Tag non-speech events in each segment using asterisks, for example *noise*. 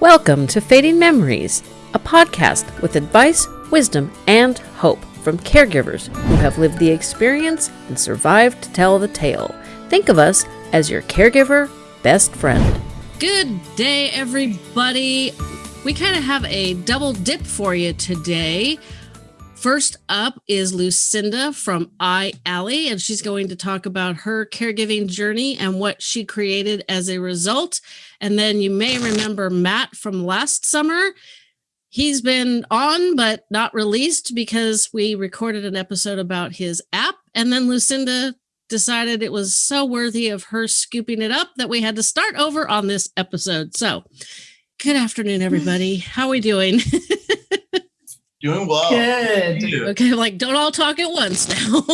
Welcome to Fading Memories, a podcast with advice, wisdom, and hope from caregivers who have lived the experience and survived to tell the tale. Think of us as your caregiver best friend. Good day, everybody. We kind of have a double dip for you today. First up is Lucinda from I iAlly, and she's going to talk about her caregiving journey and what she created as a result. And then you may remember Matt from last summer. He's been on, but not released because we recorded an episode about his app. And then Lucinda decided it was so worthy of her scooping it up that we had to start over on this episode. So, good afternoon, everybody. How are we doing? *laughs* Doing well. Good. Okay, like don't all talk at once now. *laughs*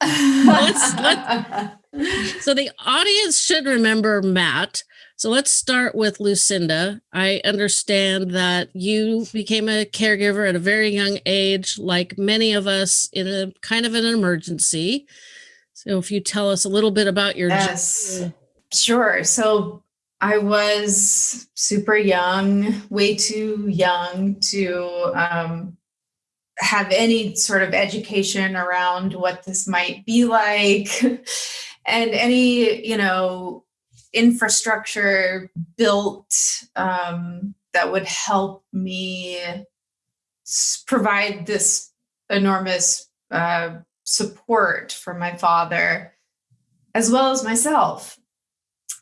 let's, let, *laughs* so the audience should remember Matt. So let's start with Lucinda. I understand that you became a caregiver at a very young age, like many of us, in a kind of an emergency. So if you tell us a little bit about your yes. Journey. Sure. So I was super young, way too young to um, have any sort of education around what this might be like *laughs* and any, you know, infrastructure built um, that would help me provide this enormous uh, support for my father as well as myself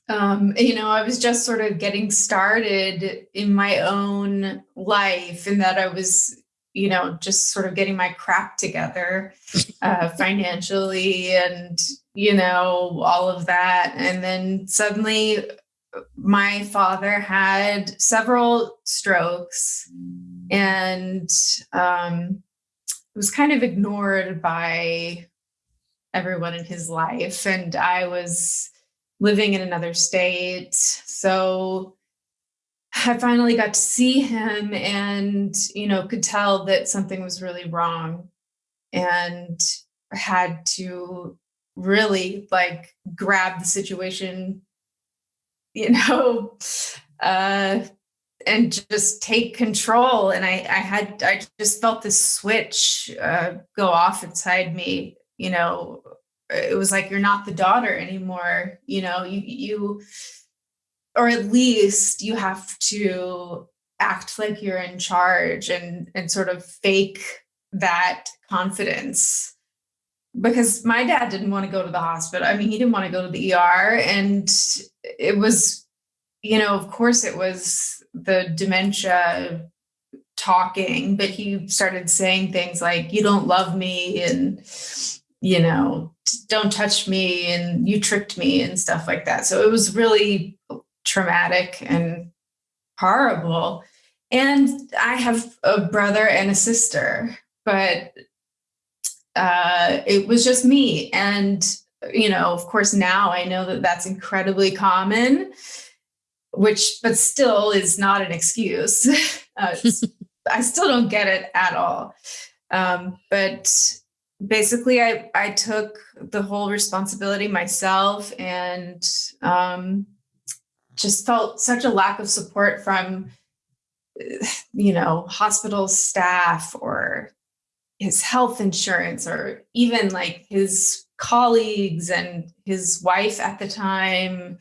um, you know, I was just sort of getting started in my own life, and that I was, you know, just sort of getting my crap together uh, *laughs* financially and, you know, all of that. And then suddenly my father had several strokes and um, was kind of ignored by everyone in his life. And I was living in another state. So I finally got to see him and, you know, could tell that something was really wrong and had to really like grab the situation, *laughs* you know, uh, and just take control. And I, I had, I just felt this switch uh, go off inside me, you know, it was like you're not the daughter anymore you know you you or at least you have to act like you're in charge and and sort of fake that confidence. Because my dad didn't want to go to the hospital i mean he didn't want to go to the er and it was you know of course it was the dementia talking but he started saying things like you don't love me and you know, don't touch me and you tricked me and stuff like that. So it was really traumatic and horrible. And I have a brother and a sister, but uh, it was just me. And, you know, of course, now I know that that's incredibly common, which, but still is not an excuse. *laughs* uh, *laughs* I still don't get it at all. Um, but basically I, I took the whole responsibility myself and um, just felt such a lack of support from you know hospital staff or his health insurance or even like his colleagues and his wife at the time.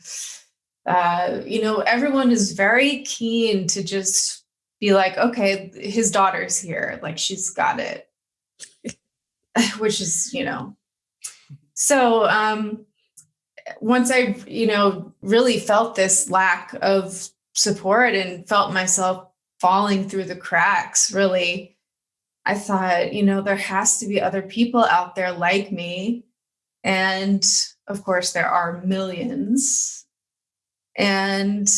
Uh, you know everyone is very keen to just be like okay his daughter's here. Like she's got it *laughs* which is, you know, so um, once I, you know, really felt this lack of support and felt myself falling through the cracks, really, I thought, you know, there has to be other people out there like me. And of course, there are millions. And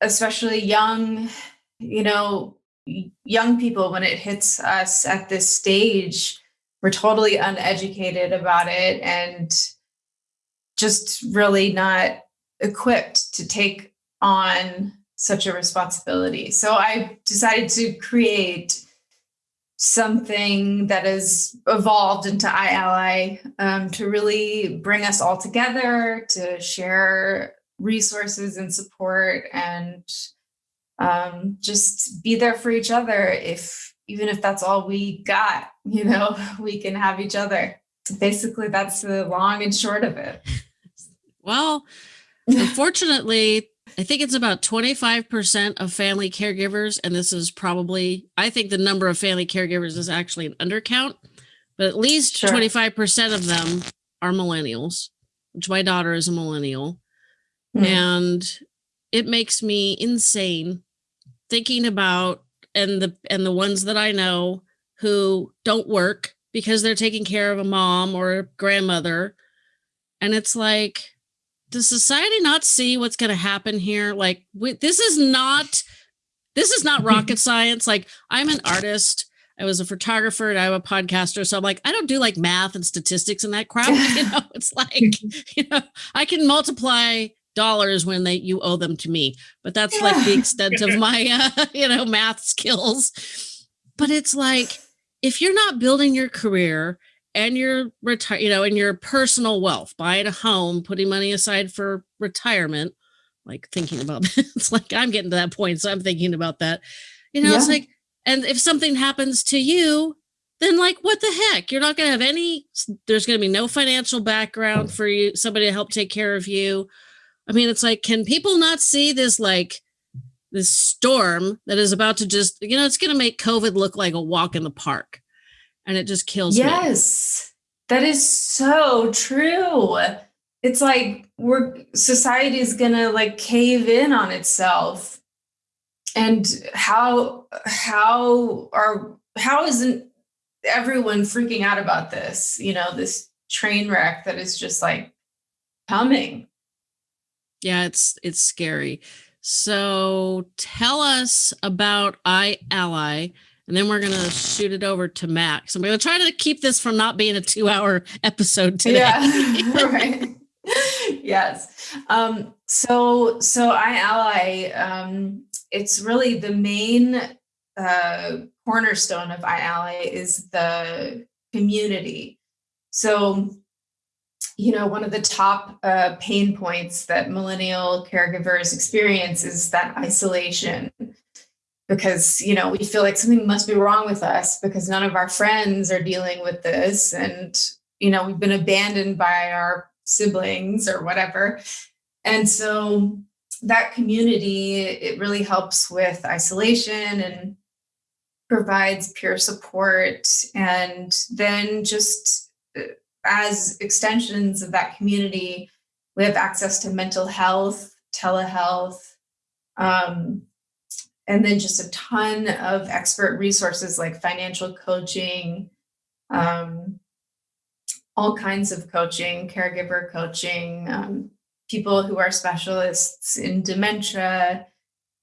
especially young, you know, young people, when it hits us at this stage, we're totally uneducated about it and just really not equipped to take on such a responsibility. So I decided to create something that has evolved into iAlly um, to really bring us all together, to share resources and support and um, just be there for each other if even if that's all we got you know *laughs* we can have each other so basically that's the long and short of it well unfortunately i think it's about 25% of family caregivers and this is probably i think the number of family caregivers is actually an undercount but at least sure. 25% of them are millennials which my daughter is a millennial mm. and it makes me insane thinking about and the and the ones that I know who don't work because they're taking care of a mom or a grandmother. And it's like does society not see what's going to happen here? Like we, this is not this is not *laughs* rocket science. Like i'm an artist. I was a photographer and i'm a podcaster. So i'm like i don't do like math and statistics and that crap *laughs* you *laughs* know? It's like you know i can multiply dollars when they you owe them to me. But that's yeah. like the extent of my uh, *laughs* you know math skills. But it's like if you're not building your career and your retire you know and your personal wealth buying a home putting money aside for retirement like thinking about that *laughs* it's like i'm getting to that point so i'm thinking about that. You know yeah. it's like and if something happens to you then like what the heck? You're not going to have any there's going to be no financial background for you somebody to help take care of you I mean, it's like, can people not see this like this storm that is about to just, you know, it's going to make COVID look like a walk in the park, and it just kills yes, me. That is so true. It's like we're society is going to like cave in on itself, and how how are how isn't everyone freaking out about this? You know, this train wreck that is just like coming yeah, it's it's scary. So tell us about iAlly, and then we're gonna shoot it over to Max. I'm gonna try to keep this from not being a two-hour *laughs* episode today. Yeah, *laughs* right. yes. Um, so so iAlly, um, it's really the main uh, cornerstone of iAlly is the community. So you know, one of the top uh, pain points that millennial caregivers experience is that isolation because, you know, we feel like something must be wrong with us because none of our friends are dealing with this. And, you know, we've been abandoned by our siblings or whatever. And so that community, it really helps with isolation and provides peer support and then just as extensions of that community, we have access to mental health, telehealth, um, and then just a ton of expert resources like financial coaching, um, all kinds of coaching, caregiver coaching, um, people who are specialists in dementia.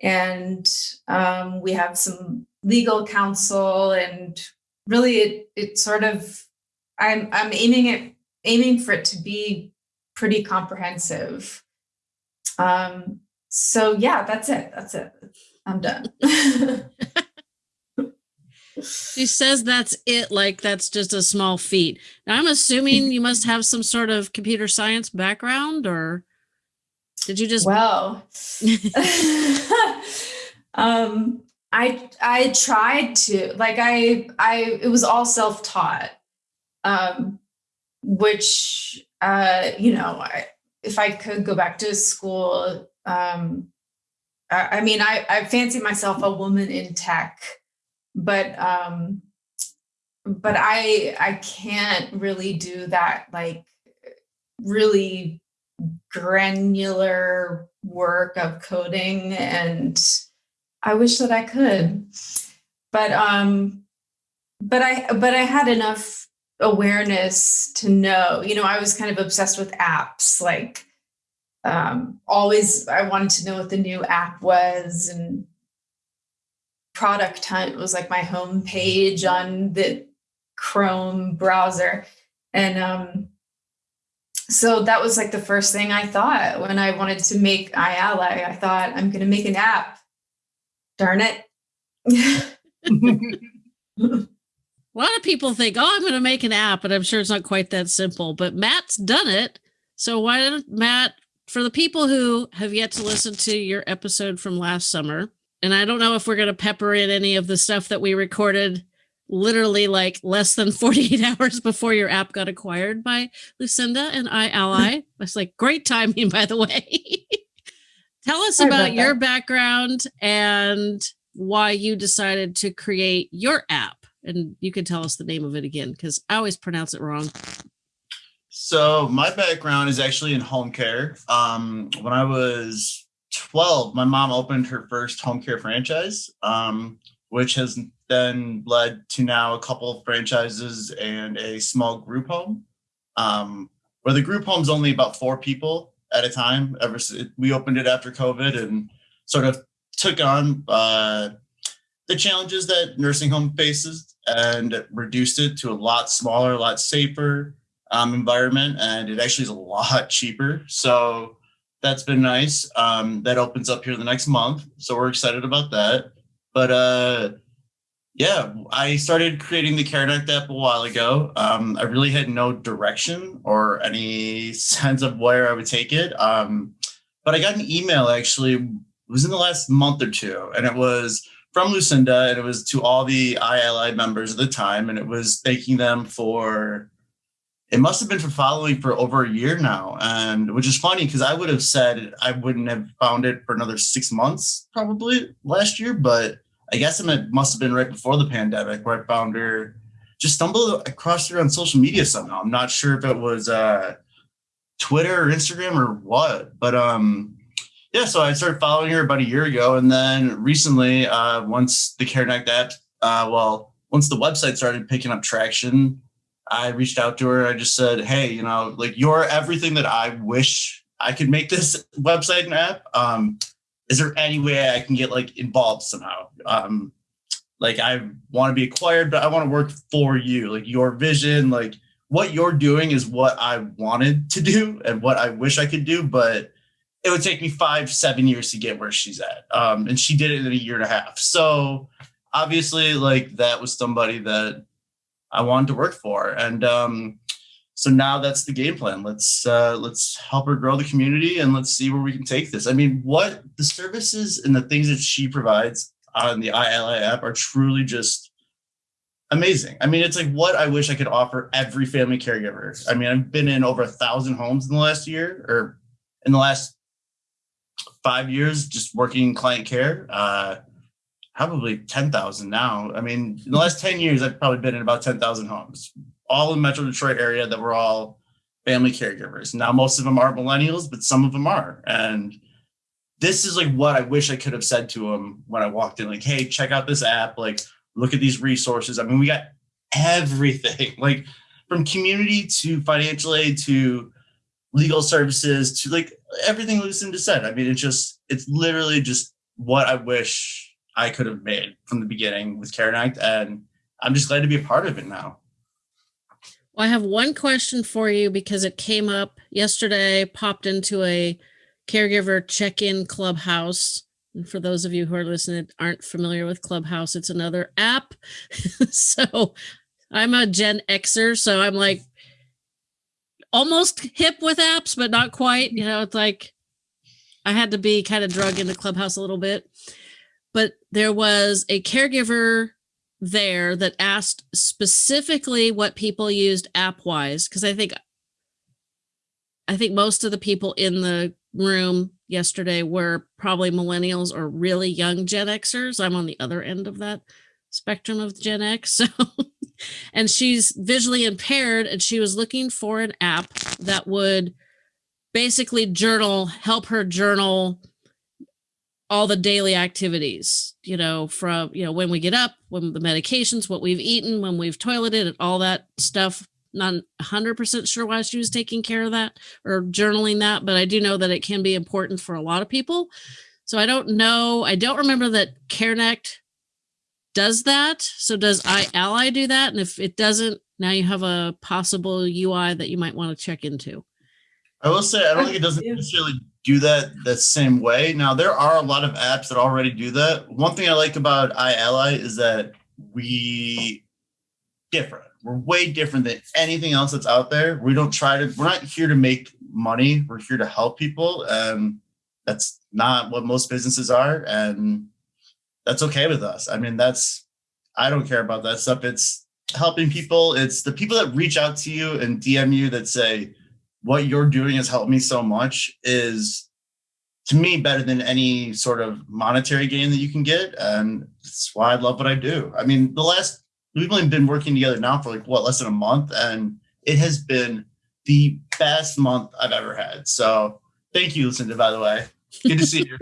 And um, we have some legal counsel, and really, it, it sort of I'm I'm aiming it aiming for it to be pretty comprehensive. Um, so yeah, that's it. That's it. I'm done. *laughs* she says that's it, like that's just a small feat. Now I'm assuming you must have some sort of computer science background, or did you just well? *laughs* *laughs* um, I I tried to like I I it was all self taught um, which uh, you know, I, if I could go back to school, um, I, I mean, I, I fancy myself a woman in tech, but um, but I I can't really do that like really granular work of coding and I wish that I could. But um but I but I had enough awareness to know you know i was kind of obsessed with apps like um, always i wanted to know what the new app was and product hunt was like my home page on the chrome browser. And um, so that was like the first thing i thought when i wanted to make iAlly i thought i'm going to make an app. Darn it *laughs* *laughs* A lot of people think, oh, I'm going to make an app, but I'm sure it's not quite that simple. But Matt's done it. So why don't Matt, for the people who have yet to listen to your episode from last summer, and I don't know if we're going to pepper in any of the stuff that we recorded literally like less than *laughs* 48 hours before your app got acquired by Lucinda and iAlly. *laughs* It's like great timing, by the way. *laughs* Tell us about, about your background and why you decided to create your app. And you can tell us the name of it again because I always pronounce it wrong. So my background is actually in home care. Um, when I was 12, my mom opened her first home care franchise, um, which has then led to now a couple of franchises and a small group home, um, where the group home's only about four people at a time. Ever since we opened it after COVID and sort of took on uh, the challenges that nursing home faces and reduced it to a lot smaller, a lot safer um, environment, and it actually is a lot cheaper. So that's been nice. Um, that opens up here the next month, so we're excited about that. But uh, yeah, I started creating the CareNect app a while ago. Um, I really had no direction or any *laughs* sense of where I would take it. Um, but I got an email actually, it was in the last month or two, and it was from Lucinda, and it was to all the iAlly members at the time, and it was thanking them for it must have been for following for over a year now. And which is funny because i would have said i wouldn't have found it for another six months probably last year but i guess it must have been right before the pandemic where i found her just stumbled across her on social media somehow. I'm not sure if it was uh twitter or instagram or what but um yeah so i started following her about a year ago and then recently uh once the CareNect app uh well once the website started picking up traction I reached out to her. I just said, hey, you know, like you're everything that I wish I could make this *laughs* website and app. Um, is there any way I can get like involved somehow? Um, like I want to be acquired, but I want to work for you. Like your vision, like what you're doing is what I wanted to do and what I wish I could do, but it would take me five, seven years to get where she's at. Um, and she did it in a year and a half. So obviously, like that was somebody that I wanted to work for. And um, so now that's the game plan. Let's uh, let's help her grow the community and let's see where we can take this. I mean, what the services and the things that she provides on the iAlly app are truly just amazing. I mean, it's like what I wish I could offer every family caregiver. I mean, I've been in over a thousand homes in the last year or in the last five years, just working in client care. Uh, probably 10,000 now. I mean, in the last 10 years, I've probably been in about 10,000 homes, all in Metro Detroit area that were all family caregivers. Now, most of them aren't millennials, but some of them are. And this is like what I wish I could have said to them when I walked in, like, hey, check out this app, like, look at these resources. I mean, we got everything, *laughs* like from community to financial aid to legal services to like everything Lucinda said. I mean, it's just, it's literally just what I wish I could have made from the beginning with CareNect, and I'm just glad to be a part of it now. Well, I have one question for you because it came up yesterday, popped into a caregiver check-in clubhouse. And for those of you who are listening aren't familiar with Clubhouse, it's another app. *laughs* so I'm a Gen Xer, so I'm like almost hip with apps, but not quite. You know, it's like I had to be kind of drug into Clubhouse a little bit but there was a caregiver there that asked specifically what people used app wise because i think i think most of the people in the room yesterday were probably millennials or really young gen xers i'm on the other end of that spectrum of gen x *laughs* so and she's visually impaired and she was looking for an app that would basically journal help her journal all the daily activities, you know, from, you know, when we get up, when the medications, what we've eaten, when we've toileted and all that stuff. Not 100% sure why she was taking care of that or journaling that, but I do know that it can be important for a lot of people. So I don't know. I don't remember that CareNect does that. So does iAlly do that? And if it doesn't, now you have a possible UI that you might want to check into. I will say, I don't think it doesn't necessarily do that the same way. Now, there are a lot of apps that already do that. One thing I like about iAlly is that we different. We're way different than anything else that's out there. We don't try to, we're not here to make money. We're here to help people. And that's not what most businesses are. And that's okay with us. I mean, that's I don't care about that stuff. It's helping people. It's the people that reach out to you and DM you that say, what you're doing has helped me so much is to me better than any sort of monetary gain that you can get. And that's why I love what I do. I mean, the last we've only been working together now for like what less than a month, and it has been the best month I've ever had. So thank you, Lucinda, by the way. Good to see you.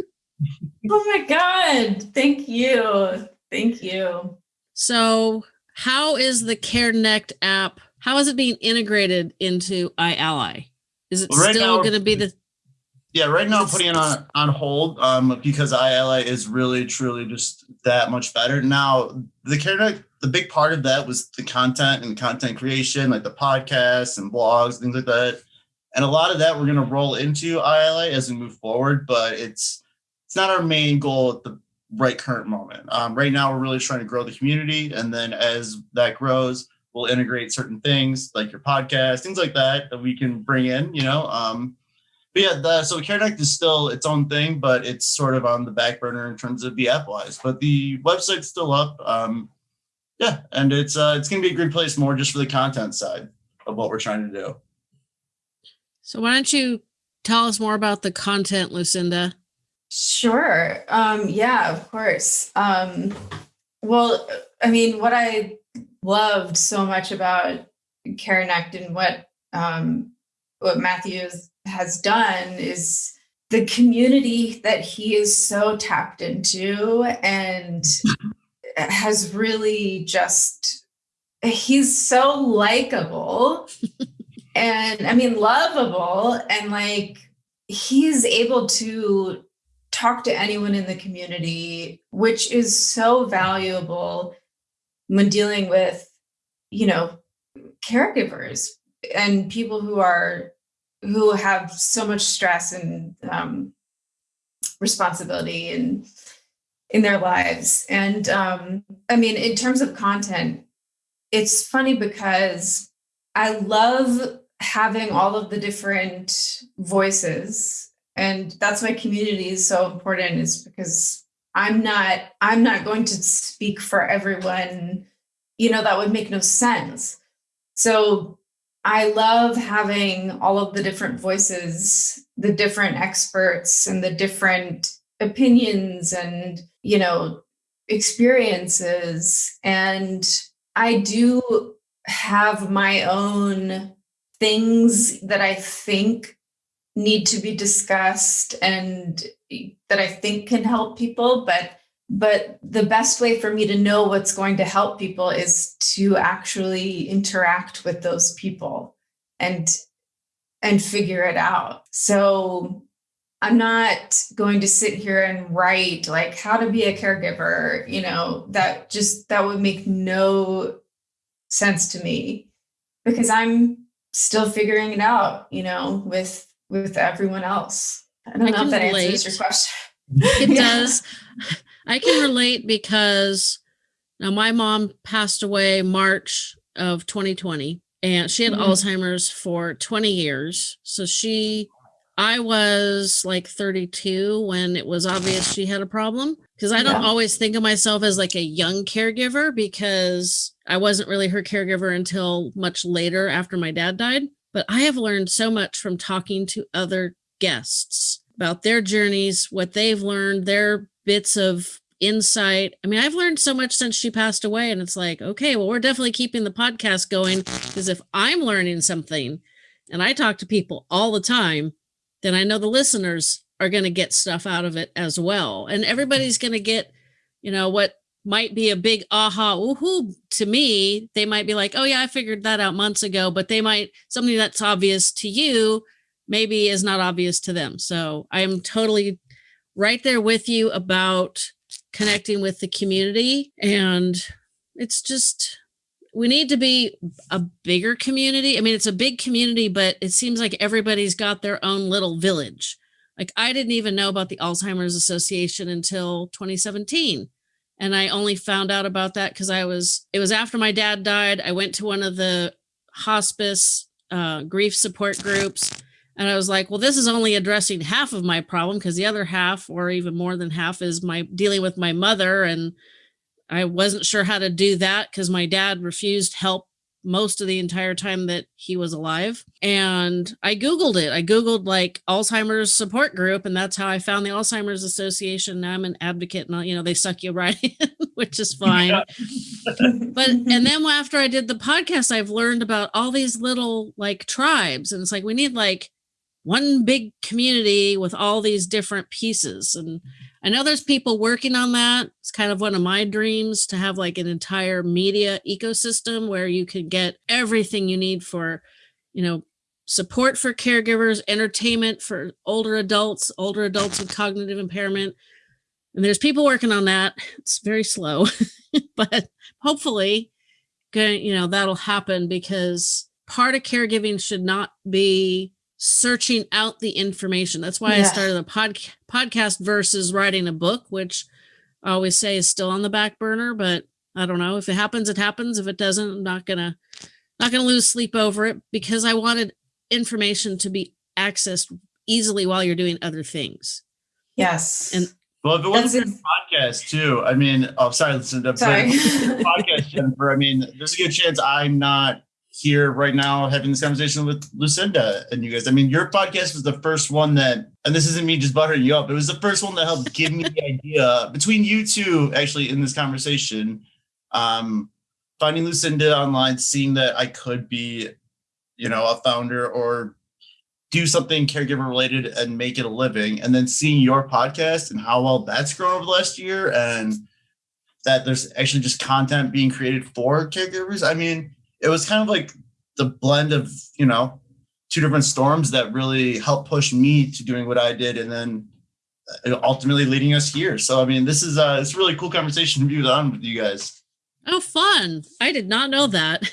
*laughs* oh my God. Thank you. Thank you. So how is the CareNect app? How is it being integrated into iAlly? Is it Right still going to be the Yeah, right now I'm putting it on on hold um, because iAlly is really truly just that much better. Now the CareNect, the big part of that was the content and content creation, like the podcasts and blogs, things like that. And a lot of that we're gonna roll into iAlly as we move forward, but it's it's not our main goal at the right current moment. Um, right now we're really trying to grow the community, and then as that grows, we'll integrate certain things like your podcast, things like that that we can bring in, you know. Um, but yeah, the, so CareNect is still its own thing, but it's sort of on the back burner in terms of the app wise. But the website's still up. Um, yeah, and it's uh, it's gonna be a great place more just for the content side of what we're trying to do. So why don't you tell us more about the content, Lucinda? Sure. Um, yeah, of course. Um, well, I mean, what I loved so much about CareNect and what um, what Matthew has- has done is the community that he is so tapped into and *laughs* has really just he's so likable *laughs* and I mean lovable and like he's able to talk to anyone in the community, which is so valuable when dealing with, you know, caregivers and people who are who have so much stress and um, responsibility and in their lives. And um, I mean, in terms of content, it's funny because I love having all of the different voices and that's why community is so important is because i'm not i'm not going to speak for everyone you know that would make no sense. So i love having all of the different voices the different experts and the different opinions and you know experiences. And i do have my own things that i think need to be discussed and that I think can help people but but the best way for me to know what's going to help people is to actually interact with those people and and figure it out. So i'm not going to sit here and write like how to be a caregiver you know that just that would make no sense to me because i'm still figuring it out you know with with everyone else. I don't I know if that relate. answers your question. It *laughs* Yeah. does. I can relate because now my mom passed away March of 2020 and she had Mhm. Alzheimer's for 20 years. So she I was like 32 when it was obvious she had a problem because I don't Yeah. always think of myself as like a young caregiver because I wasn't really her caregiver until much later after my dad died. But I have learned so much from talking to other guests about their journeys, what they've learned, their bits of insight. I mean, I've learned so much since she passed away, and it's like, okay, well, we're definitely keeping the podcast going because if I'm learning something and I talk to people all the time, then I know the listeners are going to get stuff out of it as well. And everybody's going to get, you know, what might be a big aha woohoo to me. They might be like, oh, yeah, I figured that out months ago, but they might, something that's obvious to you maybe is not obvious to them. So I am totally right there with you about connecting with the community. And it's just, we need to be a bigger community. I mean, it's a big community, but it seems like everybody's got their own little village. Like I didn't even know about the Alzheimer's Association until 2017. And I only found out about that because I was, it was after my dad died. I went to one of the hospice uh, grief support groups And I was like, well, this is only addressing half of my problem because the other half, or even more than half, is my dealing with my mother. And I wasn't sure how to do that because my dad refused help most of the entire time that he was alive. And I Googled it. I Googled like Alzheimer's support group, and that's how I found the Alzheimer's Association. Now I'm an advocate, and you know, they suck you right in, *laughs* which is fine. Yeah. but *laughs* and then after I did the podcast, I've learned about all these little like tribes, and it's like we need like one big community with all these different pieces. And I know there's people working on that. It's kind of one of my dreams to have like an entire media ecosystem where you could get everything you need for, you know, support for caregivers, entertainment for older adults, older adults with cognitive impairment. And there's people working on that. It's very slow, *laughs* but hopefully, you know, that'll happen because part of caregiving should not be searching out the information. That's why yeah. I started a pod, podcast versus writing a book, which I always say is still on the back burner, but I don't know if it happens, it happens. If it doesn't, I'm not gonna not gonna lose sleep over it because I wanted information to be accessed easily while you're doing other things. Yes. And well, if it wasn't a podcast too, I mean, oh, sorry, listen to sorry. podcast, Jennifer. I mean, there's a good chance I'm not here right now having this conversation with Lucinda and you guys. I mean, your podcast was the first one that, and this isn't me just buttering you up, it was the first one that helped give me the idea between you two actually in this conversation. Um, finding Lucinda online, seeing that I could be, you know, a founder or do something caregiver related and make it a living, and then seeing your podcast and how well that's grown over the last year, and that there's actually just content being created for caregivers. I mean, it was kind of like the blend of you know two different storms that really helped push me to doing what I did, and then uh, ultimately leading us here. So I mean, this is uh, it's a really cool conversation to be on with you guys. Oh, fun! I did not know that.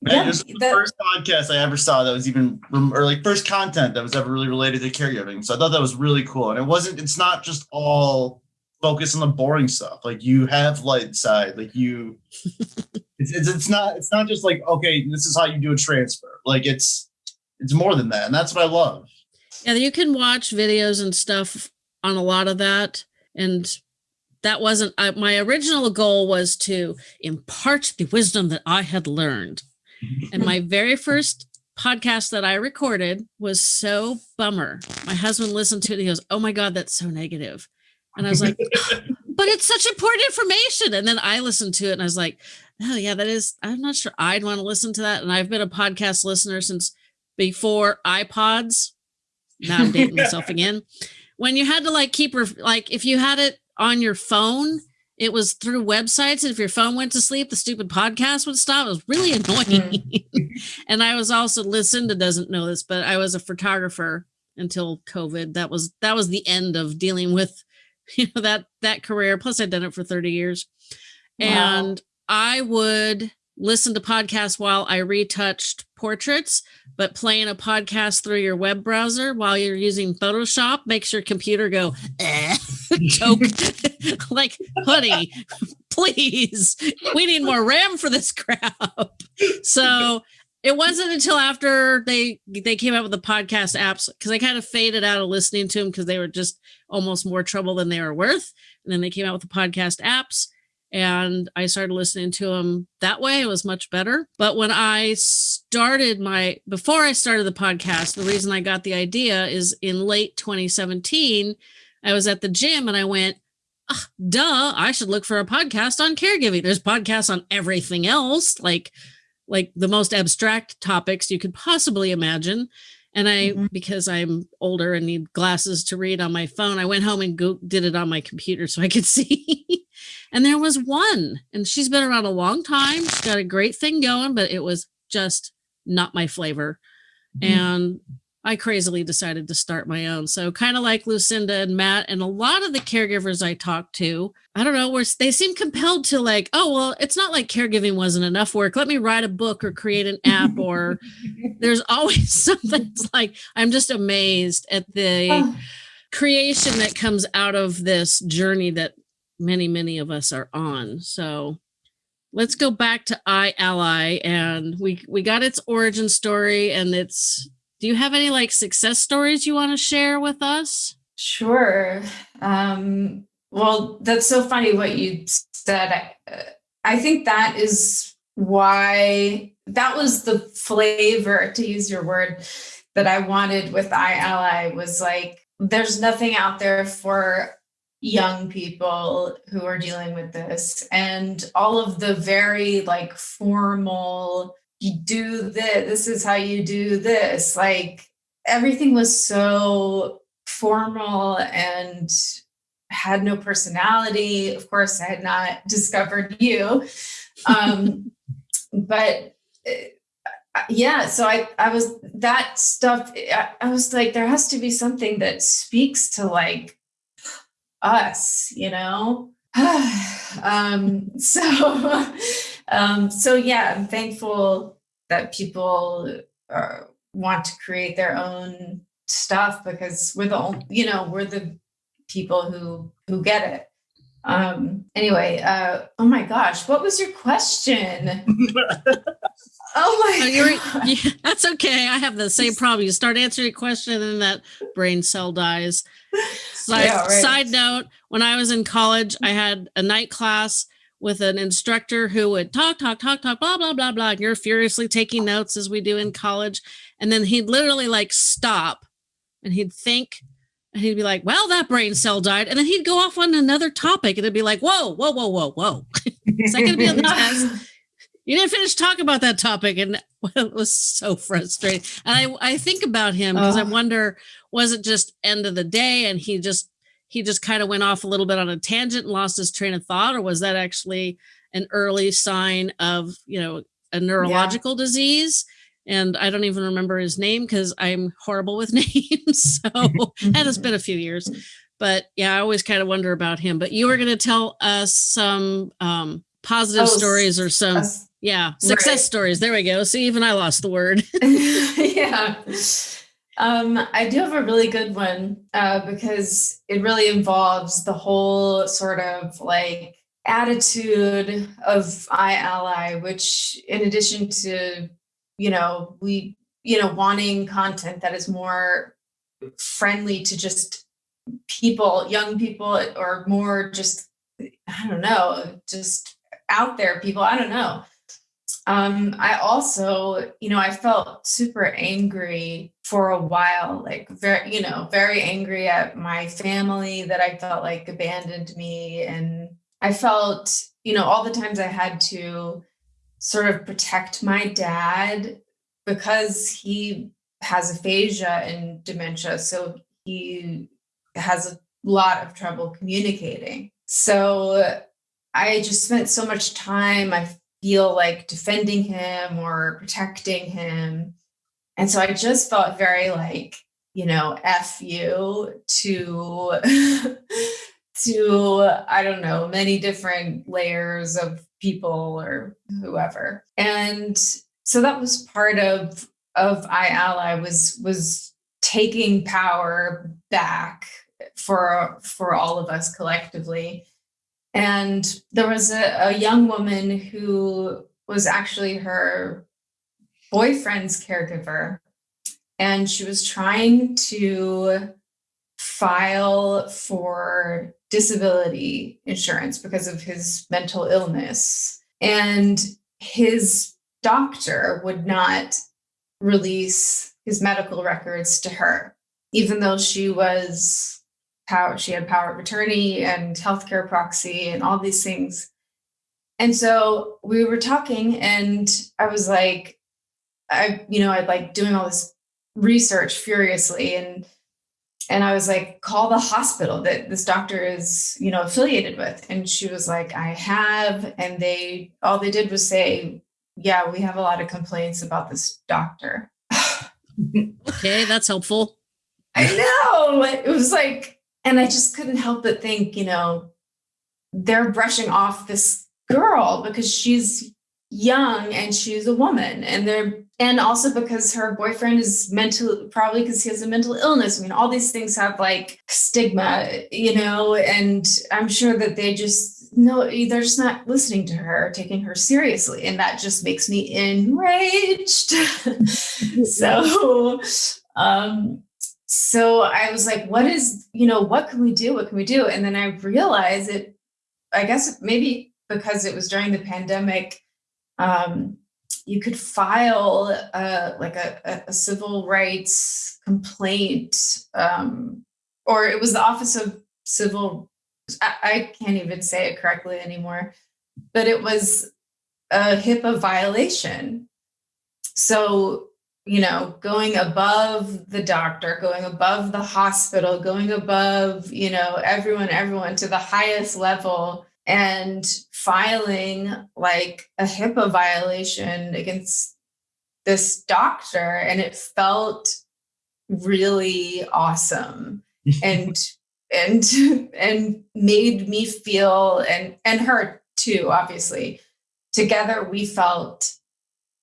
Man, yeah, this was the that, first podcast I ever saw that was even or like first content that was ever really related to caregiving. So I thought that was really cool. And it wasn't, it's not just all focus on the boring stuff. Like you have light side, like you *laughs* it's, it's it's not it's not just like okay, this is how you do a transfer. Like it's it's more than that, and that's what I love. Yeah, you can watch videos and stuff on a lot of that, and that wasn't uh, my original goal was to impart the wisdom that I had learned. and my *laughs* very first podcast that I recorded was so bummer. My husband listened to it. he goes, "Oh my god, that's so negative," and I was like, *laughs* "But it's such important information." And then I listened to it, and I was like, oh yeah that is i'm not sure i'd want to listen to that. And i've been a podcast listener since before ipods. Now i'm dating myself *laughs* again. When you had to like keep like if you had it on your phone it was through websites and if your phone went to sleep the stupid podcast would stop. It was really mm. annoying. *laughs* And i was also lucinda doesn't know this but i was a photographer until covid. That was that was the end of dealing with *laughs* you know that that career plus i'd done it for 30 years wow. and I would listen to podcasts while I retouched portraits, but playing a podcast through your web browser while you're using Photoshop makes your computer go eh, *laughs* choke *laughs* like honey, please. We need more RAM for this crap. So it wasn't until after they they came out with the podcast apps because I kind of faded out of listening to them because they were just almost more trouble than they were worth. And then they came out with the podcast apps and I started listening to them that way. It was much better. But when I started my, before I started the podcast, the reason I got the idea is in late 2017, I was at the gym and I went, oh, duh, I should look for a podcast on caregiving. There's podcasts on everything else, like, like the most abstract topics you could possibly imagine. And I, mm-hmm. because I'm older and need glasses to read on my phone, I went home and go- did it on my computer so I could *laughs* see. and there was one, and she's been around a long time. She's got a great thing going, but it was just not my flavor. Mm-hmm. And I crazily decided to start my own. So kind of like Lucinda and Matt and a lot of the caregivers I talked to, I don't know, where they seem compelled to like, oh, well, it's not like caregiving wasn't enough work. Let me write a book or create an app or *laughs* there's always *laughs* something it's like I'm just amazed at the oh. creation that comes out of this journey that many, many of us are on. So let's go back to iAlly and we we got its origin story and its do you have any like success stories you want to share with us? Sure. Um, well, that's so funny what you said. I, I think that is why that was the flavor, to use your word, that I wanted with iAlly was like, there's nothing out there for young people who are dealing with this. And all of the very like formal, you do this, this is how you do this. Like everything was so formal and had no personality. Of course, I had not *laughs* discovered you. Um, but uh, yeah, so I, I was that stuff. I, I was like, there has to be something that speaks to like us, you know? *sighs* um, *laughs* so, um, so yeah, I'm thankful that people uh, want to create their own stuff because we're the only, you know, we're the people who who get it. Um, anyway, uh, oh my gosh, what was your question? *laughs* oh my oh, yeah, that's okay. I have the same *laughs* problem. You start answering a question and that brain cell dies. Yeah, right. side note, when I was in college, I had a night class with an instructor who would talk, talk, talk, talk, blah, blah, blah, blah. And you're furiously taking notes as we do in college. And then he'd literally like stop and he'd think and he'd be like, well, that brain cell died. And then he'd go off on another topic and it'd be like, whoa, whoa, whoa, whoa, whoa. *laughs* Is that going to be on the *laughs* test? You didn't finish talking about that topic. And *laughs* it was so frustrating. And I, I think about him because I wonder, was it just end of the day and he just, he just kind of went off a little bit on a tangent and lost his train of thought? Or was that actually an early sign of, you know, a neurological yeah. disease? and I don't even remember his name because I'm horrible with *laughs* names. so *laughs* and it's been a few years. But yeah, I always kind of wonder about him. But you were going to tell us some um, positive oh, stories or some, uh, yeah, success right. stories. There we go. See, even I lost the word. *laughs* yeah. Um, I do have a really good one uh, because it really involves the whole sort of like attitude of iAlly, which in addition to you know, we, you know, wanting content that is more friendly to just people, young people, or more just, I don't know, just out there people. I don't know. Um, I also, you know, I felt super angry for a while, like very, you know, very angry at my family that I felt like abandoned me. And I felt, you know, all the times I had to sort of protect my dad because he has aphasia and dementia. So he has a lot of trouble communicating. So I just spent so much time, I feel like defending him or protecting him. And so I just felt very like, you know, F you to *laughs* to I don't know, many different layers of people or whoever. And so that was part of of iAlly was was taking power back for for all of us collectively. And there was a, a young woman who was actually her boyfriend's caregiver. And she was trying to file for disability insurance because of his mental illness. And his doctor would not release his medical records to her, even though she was power, she had power of attorney and healthcare proxy and all these things. And so we were talking, and I was like, I, you know, I'd like doing all this research furiously and and I was like, call the hospital that this doctor is, you know, affiliated with. And she was like, I have. And they, all they did was say, yeah, we have a lot of complaints about this doctor. *laughs* okay, that's helpful. I know. It was like, and I just couldn't help but think, you know, they're brushing off this girl because she's young and she's a woman and they're and also because her boyfriend is mental probably because he has a mental illness i mean all these things have like stigma you know and i'm sure that they just no, they're just not listening to her, taking her seriously. And that just makes me enraged. *laughs* so, um, so I was like, what is, you know, what can we do? What can we do? And then I realized it, I guess maybe because it was during the pandemic, um, you could file uh, like a, a, civil rights complaint, um, or it was the Office of Civil I, I can't even say it correctly anymore, but it was a HIPAA violation. So, you know, going above the doctor, going above the hospital, going above, you know, everyone, everyone to the highest level and filing like a HIPAA violation against this doctor. And it felt really awesome. *laughs* and and and made me feel and and her too obviously together we felt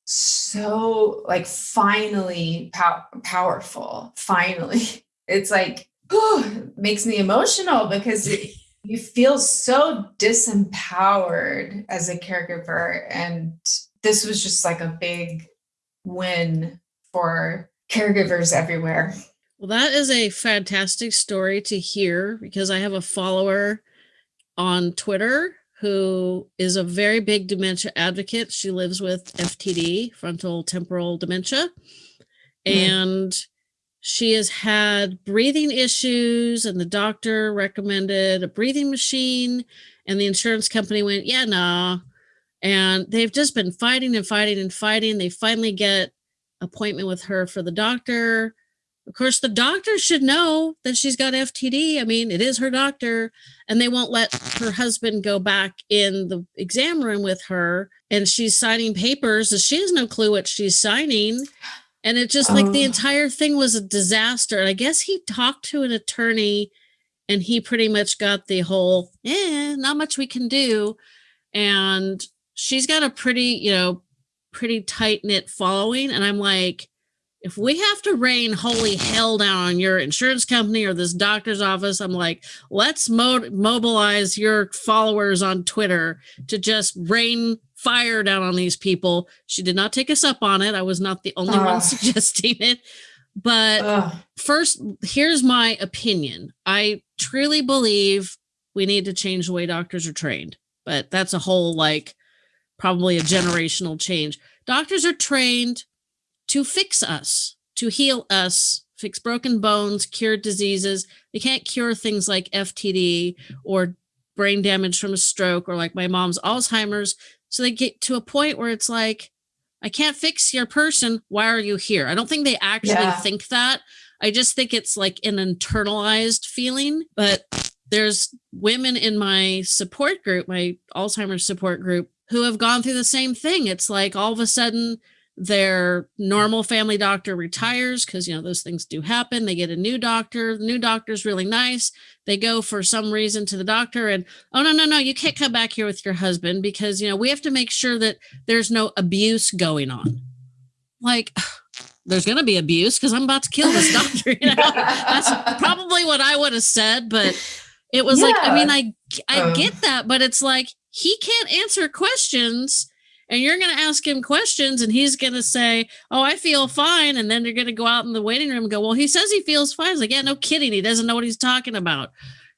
so like finally pow- powerful finally *laughs* it's like oh, *gasps* makes me emotional because it, you feel so disempowered as a caregiver and this was just like a big win for caregivers everywhere well, that is a fantastic story to hear because I have a follower on Twitter who is a very big dementia advocate. She lives with FTD, frontal temporal dementia. Mm. And she has had breathing issues, and the doctor recommended a breathing machine. And the insurance company went, Yeah, nah. And they've just been fighting and fighting and fighting. They finally get appointment with her for the doctor of course, the doctor should know that she's got FTD. I mean, it is her doctor, and they won't let her husband go back in the exam room with her. And she's signing papers, and she has no clue what she's signing. And it just like the oh. entire thing was a disaster. And I guess he talked to an attorney, and he pretty much got the whole, eh, not much we can do. And she's got a pretty, you know, pretty tight knit following. And I'm like, if we have to rain holy hell down on your insurance company or this doctor's office, I'm like, let's mo- mobilize your followers on Twitter to just rain fire down on these people. She did not take us up on it. I was not the only uh. one *laughs* suggesting it. But uh. first, here's my opinion. I truly believe we need to change the way doctors are trained, but that's a whole like probably a generational change. Doctors are trained to fix us, to heal us, fix broken bones, cure diseases. They can't cure things like FTD or brain damage from a stroke or like my mom's Alzheimer's. So they get to a point where it's like, I can't fix your person. Why are you here? I don't think they actually yeah. think that. I just think it's like an internalized feeling. But there's women in my support group, my Alzheimer's support group, who have gone through the same thing. It's like all of a sudden their normal family doctor retires because you know those things do happen. They get a new doctor. The new doctor's really nice. They go for some reason to the doctor and oh no no no you can't come back here with your husband because you know we have to make sure that there's no abuse going on. Like *sighs* there's going to be abuse because i'm about to kill this *laughs* doctor you know? That's probably what i would have said but it was yeah. like i mean i i um, get that but it's like he can't answer questions and you're going to ask him questions and he's going to say oh i feel fine and then they're going to go out in the waiting room and go well he says he feels fine. It's like yeah no kidding. He doesn't know what he's talking about.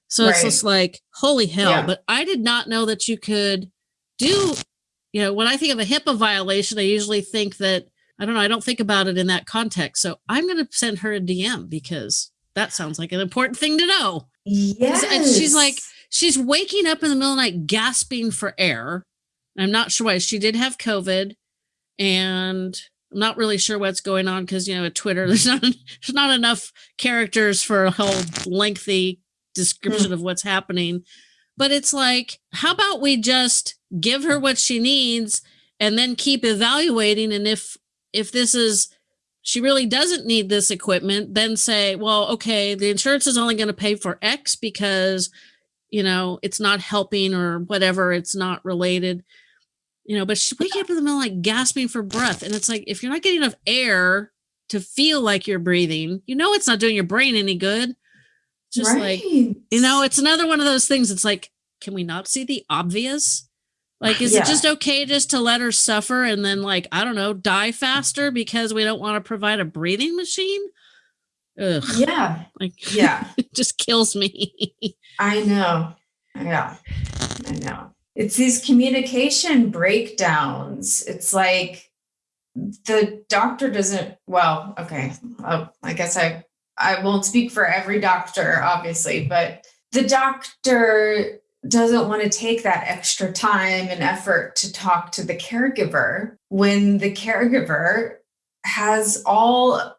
So right. it's just like holy hell. Yeah. but i did not know that you could do you know when i think of a hipaa violation i usually think that i don't know i don't think about it in that context. So i'm going to send her a dm because that sounds like an important thing to know. Yes. And she's like she's waking up in the middle of the night gasping for air I'm not sure why she did have COVID, and I'm not really sure what's going on because you know at Twitter *laughs* there's not there's not enough characters for a whole lengthy description of what's happening. But it's like, how about we just give her what she needs and then keep evaluating, and if if this is she really doesn't need this equipment, then say, well, okay, the insurance is only going to pay for X because you know it's not helping or whatever, it's not related you know, but up in the middle like gasping for breath. And it's like, if you're not getting enough air to feel like you're breathing, you know, it's not doing your brain any good. Just right. like, you know, it's another one of those things. It's like, can we not see the obvious? Like, is Yeah. it just okay just to let her suffer and then, like, I don't know, die faster because we don't want to provide a breathing machine? Ugh, Yeah. like, Yeah. *laughs* it just kills me. I know. Yeah. I know. It's these communication breakdowns. It's like the doctor doesn't, well, okay. Uh, I guess I I won't speak for every doctor obviously, but the doctor doesn't want to take that extra time and effort to talk to the caregiver when the caregiver has all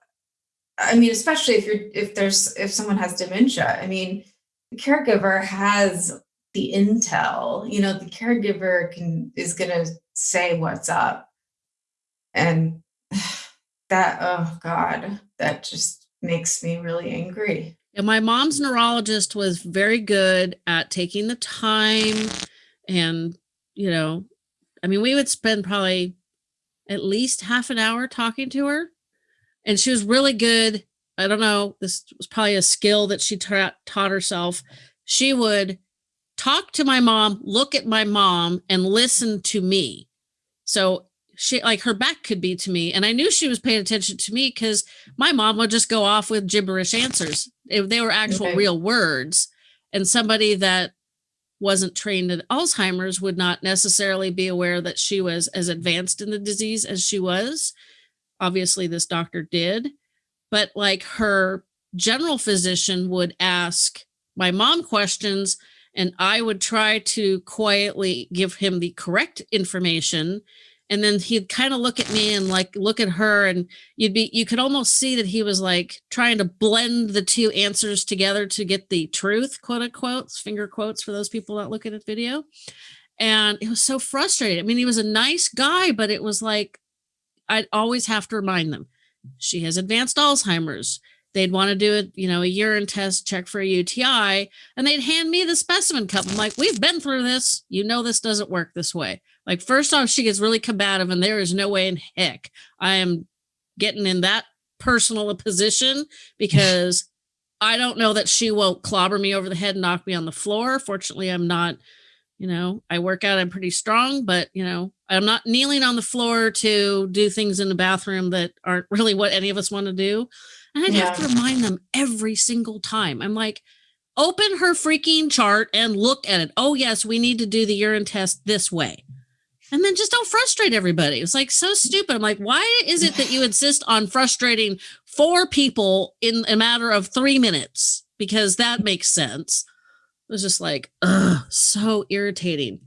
I mean, especially if you're if there's if someone has dementia, I mean, the caregiver has the intel. You know, the caregiver can is gonna say what's up. And *sighs* that oh God, that just makes me really angry. And my mom's neurologist was very good at taking the time and, you know, I mean, we would spend probably at least half an hour talking to her. And she was really good. I don't know, this was probably a skill that she ta- taught herself. She would talk to my mom, look at my mom, and listen to me. So she, like, her back could be to me. And I knew she was paying attention to me because my mom would just go off with gibberish answers. If they were actual Okay. real words. And somebody that wasn't trained in Alzheimer's would not necessarily be aware that she was as advanced in the disease as she was. Obviously, this doctor did. But like her general physician would ask my mom questions, and I would try to quietly give him the correct information. And then he'd kind of look at me and like look at her and you'd be you could almost see that he was like trying to blend the two answers together to get the truth quote unquote finger quotes for those people not looking at video. And it was so frustrating. I mean he was a nice guy but it was like i'd always have to remind them she has advanced alzheimer's they'd want to do it you know a urine test check for a uti and they'd hand me the specimen cup i'm like we've been through this you know this doesn't work this way like, first off, she gets really combative, and there is no way in heck I am getting in that personal a position *laughs* because I don't know that she won't clobber me over the head and knock me on the floor. Fortunately, I'm not, you know, I work out, I'm pretty strong, but, you know, I'm not kneeling on the floor to do things in the bathroom that aren't *laughs* really what any of us want to do. And I'd have to remind them every single time. I'm like, open her freaking chart and look at it. Oh, yes, we need to do the urine test this way and then just don't frustrate everybody. It's like so stupid. I'm like, why is it that you insist on frustrating four people in a matter of three minutes? Because that makes sense. It was just like, ugh, so irritating.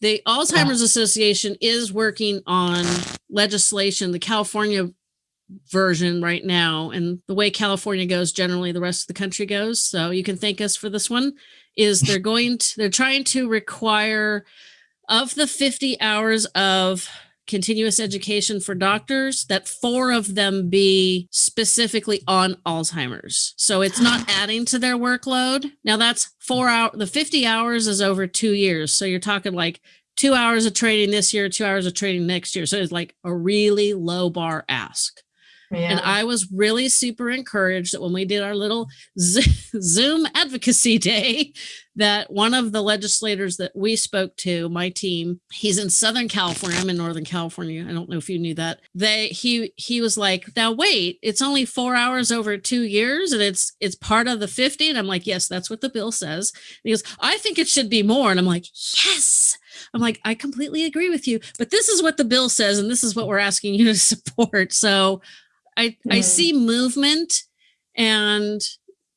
The Alzheimer's Association is working on legislation, the California version right now. And the way California goes, generally the rest of the country goes. So you can thank us for this one. Is they're *laughs* going to, they're trying to require of the 50 hours of continuous education for doctors that four of them be specifically on alzheimer's so it's not *sighs* adding to their workload now that's four hour the 50 hours is over two years so you're talking like two hours of training this year two hours of training next year so it's like a really low bar ask and I was really super encouraged that when we did our little *laughs* Zoom advocacy *laughs* day, that one of the legislators that we spoke to, my team, he's in Southern California. I'm in Northern California. I don't know if you knew that. They he he was like, now wait, it's only four hours over two years, and it's it's part of the 50. And I'm like, yes, that's what the bill says. And he goes, I think it should be more. And I'm like, yes. I'm like, I completely agree with you, but this is what the bill says, and this is what we're asking you to *laughs* support. So I I Mhm. see movement and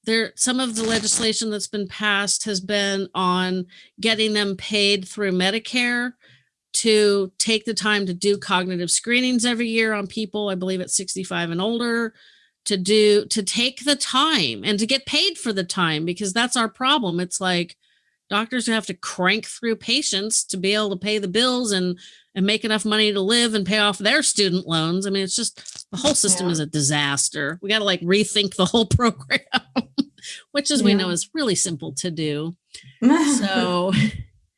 there some of the legislation that's been passed has been on getting them paid through Medicare to take the time to do cognitive screenings every year on people I believe at 65 and older to do to take the time and to get paid for the time because that's our problem it's like doctors who have to crank through patients to be able to pay the bills and and make enough money to live and pay off their student loans. I mean, it's just the whole system Yeah. is a disaster. We got to like rethink the whole *laughs* program, which as we know is really simple to do. So,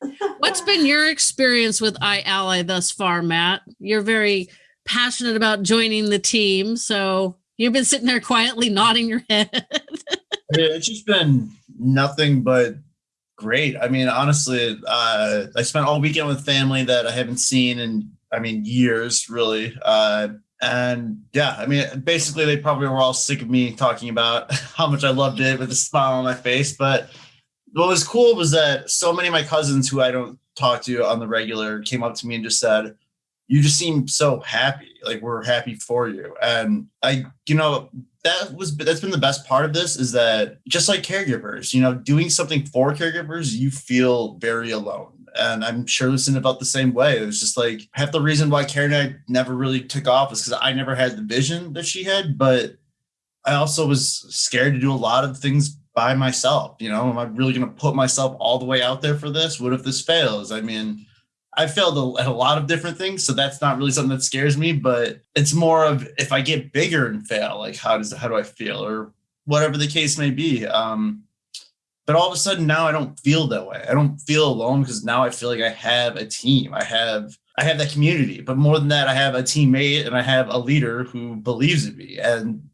*laughs* what's been your experience with iAlly thus far, Matt? You're very passionate about joining the team, so you've been sitting there quietly nodding your head. Yeah, it's just been nothing but great. I mean, honestly, uh, I spent all weekend with family that I haven't seen in, I mean, years really. Uh, and yeah, I mean, basically, they probably were all sick of me talking about *laughs* how much I loved it with a smile on my face. But what was cool was that so many of my cousins who I don't talk to on the regular came up to me and just said, you just seem so happy. Like we're happy for you. And I, you know, that was that's been the best part of this is that just like caregivers, you know, doing something for caregivers, you feel very alone. And I'm sure Lucinda about the same way. It was just like half the reason why CareNect never really took off is because I never had the vision that she had, but I also was scared to do a lot of things by myself. You know, am I really going to put myself all the way out there for this? What if this fails? I mean, I failed at a lot of different things, so that's not really something that scares me. But it's more of if I get bigger and fail, like how does how do I feel, or whatever the case may be. Um, but all of a sudden now I don't feel that way. I don't feel alone because now I feel like I have a team. I have I have that community. But more than that, I have a teammate and I have a leader who believes in me. And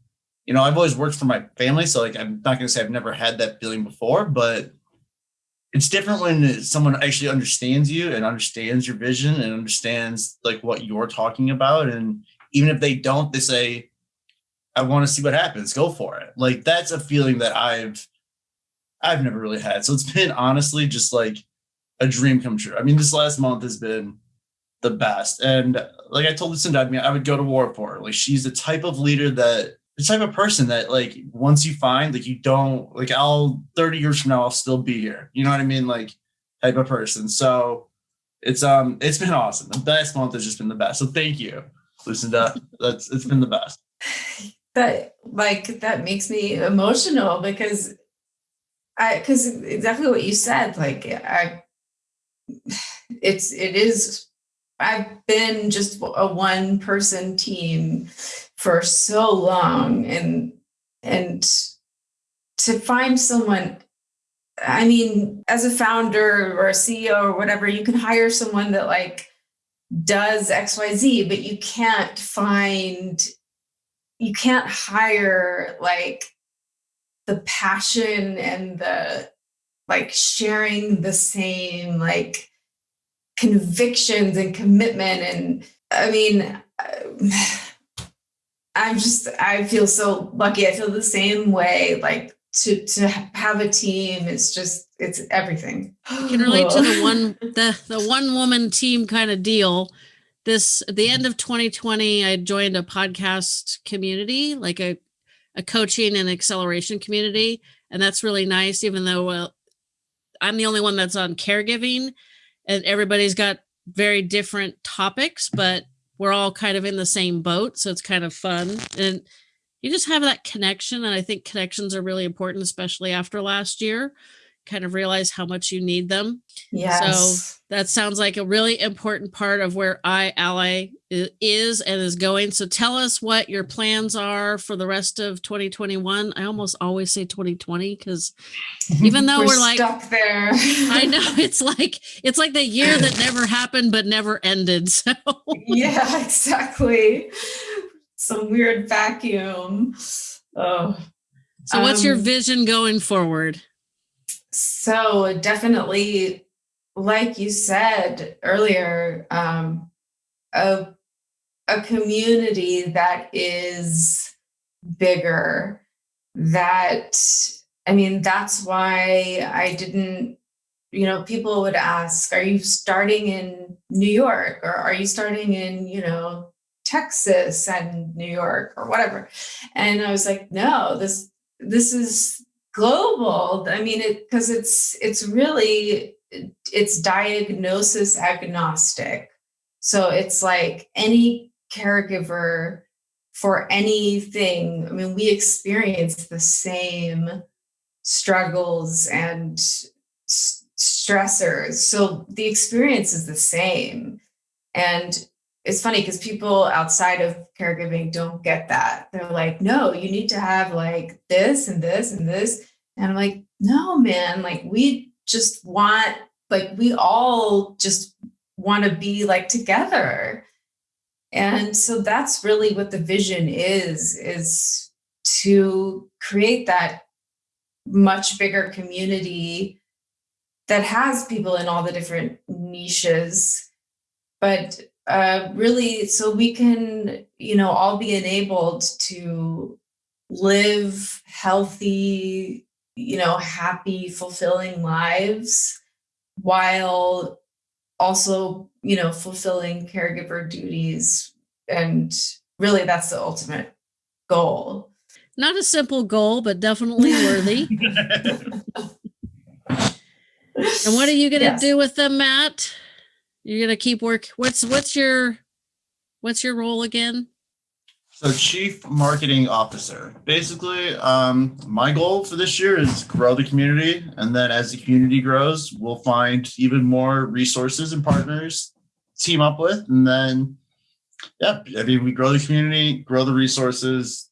you know, I've always worked for my family, so like I'm not going to say I've never had that feeling before, but it's different when someone actually understands you and understands your vision and understands like what you're talking about and even if they don't they say i want to see what happens go for it like that's a feeling that i've i've never really had so it's been honestly just like a dream come true i mean this last month has been the best and like i told Lucinda, I mean i would go to war for her like she's the type of leader that the type of person that like once you find like you don't like I'll 30 years from now I'll still be here. You know what I mean? Like type of person. So it's um it's been awesome. The best month has just been the best. So thank you, Lucinda. *laughs* That's it's been the best. That like that makes me emotional because because exactly what you said. Like I it's it is I've been just a one person team for so long and and to find someone i mean as a founder or a ceo or whatever you can hire someone that like does xyz but you can't find you can't hire like the passion and the like sharing the same like convictions and commitment and i mean *sighs* I'm just I feel so lucky. I feel the same way. Like to to have a team it's just it's everything. I can relate to the *sighs* one the the one woman team kind of deal. This at the end of 2020, I joined a podcast community, like a a coaching and acceleration community, and that's really nice. Even though I'm the only one that's on caregiving, and everybody's got very different topics, but we're all kind of in the same boat so it's kind of fun and you just have that connection and i think connections are really important especially after last year kind of realize how much you need them. Yes. so that sounds like a really important part of where iAlly is and is going. So tell us what your plans are for the rest of 2021 i almost always say 2020 because even though we're, we're like stuck there. I know *laughs* it's like it's like the year that never happened but never ended *laughs* so. Yeah exactly. Some weird vacuum. Oh. So what's um, your vision going forward so definitely like you said earlier um, a, a community that is bigger that i mean that's why i didn't you know people would ask are you starting in new york or are you starting in you know texas and new york or whatever? And i was like no this this is global i mean it because it's it's really it's diagnosis agnostic. So it's like any caregiver for anything i mean we experience the same struggles and stressors. So the experience is the same. And it's funny because people outside of caregiving don't get that. They're like, no, you need to have like this and this and this. And I'm like, no, man, like we just want, like, we all just want to be like together. And so that's really what the vision is, is to create that much bigger community that has people in all the different niches, but uh, really, so we can, you know, all be enabled to live healthy, you know, happy, fulfilling lives while also, you know, fulfilling caregiver duties. And really, that's the ultimate goal. Not a simple goal, but definitely worthy. *laughs* and what are you going to yes. do with them, Matt? You're going to keep work. What's what's your what's your role again? So, chief marketing officer. Basically, um, my goal for this year is grow the community, and then as the community grows, we'll find even more resources and partners team up with, and then, yeah, I mean, we grow the community, grow the resources,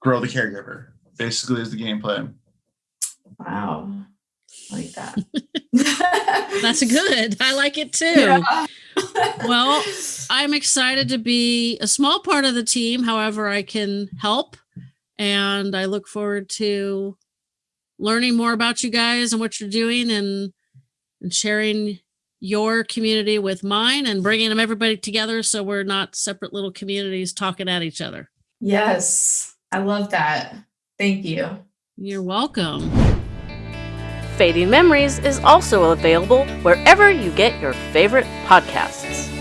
grow the caregiver. Basically, is the game plan. Wow, I like that. *laughs* *laughs* That's good. I like it too. Yeah. *laughs* well, I'm excited to be a small part of the team, however, I can help. And I look forward to learning more about you guys and what you're doing and, and sharing your community with mine and bringing them everybody together so we're not separate little communities talking at each other. Yes, I love that. Thank you. You're welcome. Fading Memories is also available wherever you get your favorite podcasts.